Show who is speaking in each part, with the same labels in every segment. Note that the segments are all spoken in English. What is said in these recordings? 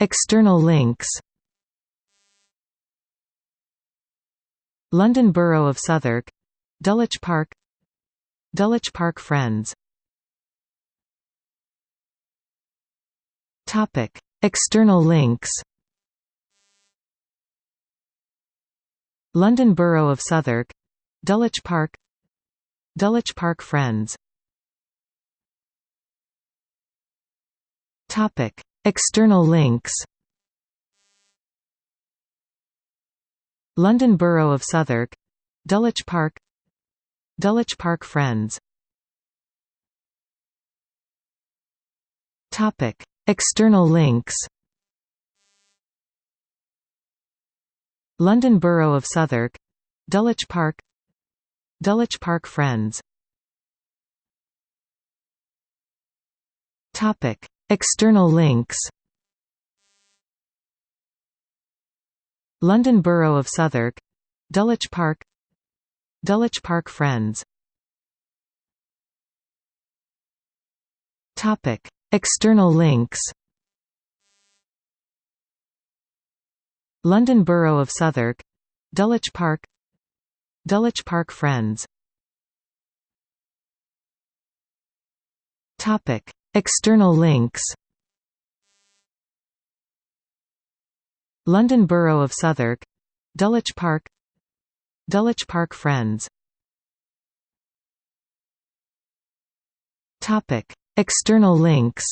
Speaker 1: External links London Borough of Southwark Dulwich Park Dulwich Park Friends. External links London Borough of Southwark Dulwich Park Dulwich Park Friends External links. London Borough of Southwark. Dulwich Park. Dulwich Park Friends. External links. London Borough of Southwark. Dulwich Park. Dulwich Park Friends External links. London Borough of Southwark. Dulwich Park. Dulwich Park Friends. External links. London Borough of Southwark. Dulwich Park. Dulwich Park Friends External links. London Borough of Southwark. Dulwich Park. Dulwich Park Friends. External links.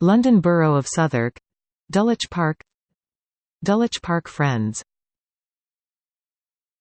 Speaker 1: London Borough of Southwark. Dulwich Park. Dulwich Park Friends